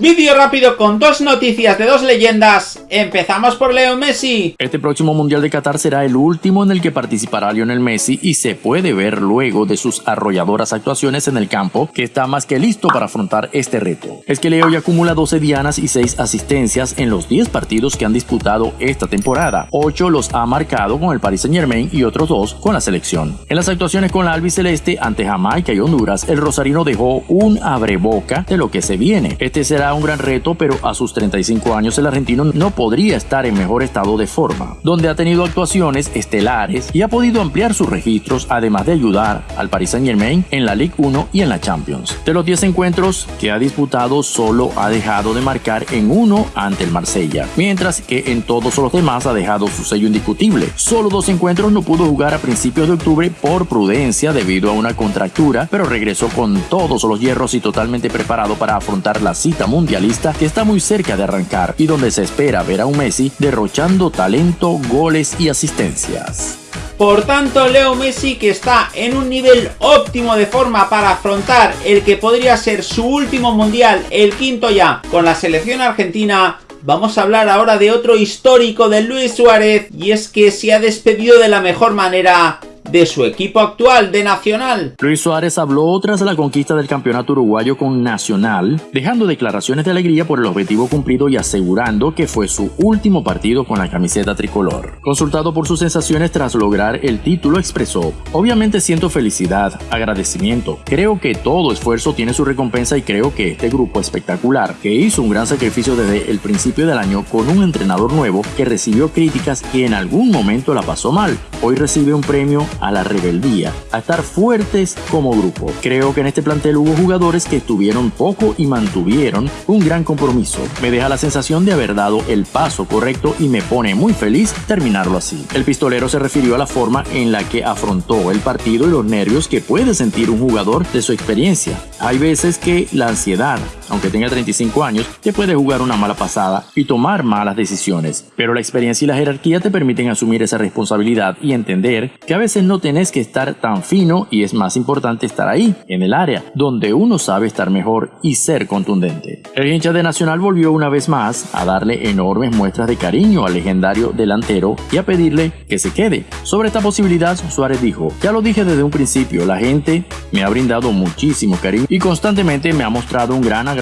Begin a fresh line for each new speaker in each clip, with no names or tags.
Vídeo rápido con dos noticias de dos leyendas. Empezamos por Leo Messi.
Este próximo Mundial de Qatar será el último en el que participará Lionel Messi y se puede ver luego de sus arrolladoras actuaciones en el campo que está más que listo para afrontar este reto. Es que Leo ya acumula 12 dianas y 6 asistencias en los 10 partidos que han disputado esta temporada. 8 los ha marcado con el Paris Saint Germain y otros 2 con la selección. En las actuaciones con la albiceleste ante Jamaica y Honduras, el rosarino dejó un abreboca de lo que se viene. Este será un gran reto, pero a sus 35 años el argentino no podría estar en mejor estado de forma, donde ha tenido actuaciones estelares y ha podido ampliar sus registros, además de ayudar al Paris Saint Germain en la Ligue 1 y en la Champions. De los 10 encuentros que ha disputado, solo ha dejado de marcar en uno ante el Marsella, mientras que en todos los demás ha dejado su sello indiscutible. Solo dos encuentros no pudo jugar a principios de octubre por prudencia debido a una contractura, pero regresó con todos los hierros y totalmente preparado para afrontar la cita mundialista que está muy cerca de arrancar y donde se espera ver a un Messi derrochando talento, goles y asistencias.
Por tanto, Leo Messi, que está en un nivel óptimo de forma para afrontar el que podría ser su último mundial, el quinto ya, con la selección argentina, Vamos a hablar ahora de otro histórico de Luis Suárez y es que se ha despedido de la mejor manera de su equipo actual de Nacional.
Luis Suárez habló tras la conquista del campeonato uruguayo con Nacional, dejando declaraciones de alegría por el objetivo cumplido y asegurando que fue su último partido con la camiseta tricolor. Consultado por sus sensaciones tras lograr el título, expresó, obviamente siento felicidad, agradecimiento, creo que todo esfuerzo tiene su recompensa y creo que este grupo espectacular, que hizo un gran sacrificio desde el principio del año con un entrenador nuevo que recibió críticas y en algún momento la pasó mal, hoy recibe un premio a la rebeldía, a estar fuertes como grupo. Creo que en este plantel hubo jugadores que estuvieron poco y mantuvieron un gran compromiso. Me deja la sensación de haber dado el paso correcto y me pone muy feliz terminarlo así. El pistolero se refirió a la forma en la que afrontó el partido y los nervios que puede sentir un jugador de su experiencia. Hay veces que la ansiedad, aunque tenga 35 años, te puede jugar una mala pasada y tomar malas decisiones, pero la experiencia y la jerarquía te permiten asumir esa responsabilidad y entender que a veces no tenés que estar tan fino y es más importante estar ahí, en el área, donde uno sabe estar mejor y ser contundente. El hincha de Nacional volvió una vez más a darle enormes muestras de cariño al legendario delantero y a pedirle que se quede. Sobre esta posibilidad, Suárez dijo, ya lo dije desde un principio, la gente me ha brindado muchísimo cariño y constantemente me ha mostrado un gran agradecimiento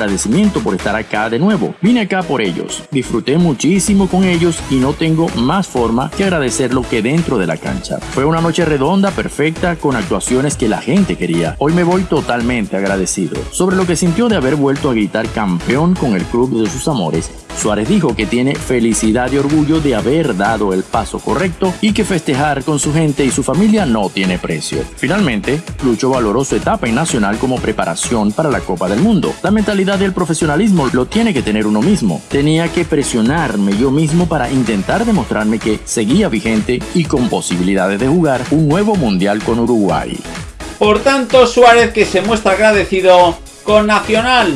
por estar acá de nuevo. Vine acá por ellos, disfruté muchísimo con ellos y no tengo más forma que agradecerlo que dentro de la cancha. Fue una noche redonda, perfecta, con actuaciones que la gente quería. Hoy me voy totalmente agradecido. Sobre lo que sintió de haber vuelto a gritar campeón con el club de sus amores, Suárez dijo que tiene felicidad y orgullo de haber dado el paso correcto y que festejar con su gente y su familia no tiene precio. Finalmente, Lucho valoró su etapa en Nacional como preparación para la Copa del Mundo. La mentalidad del profesionalismo lo tiene que tener uno mismo. Tenía que presionarme yo mismo para intentar demostrarme que seguía vigente y con posibilidades de jugar un nuevo Mundial con Uruguay.
Por tanto, Suárez que se muestra agradecido con Nacional.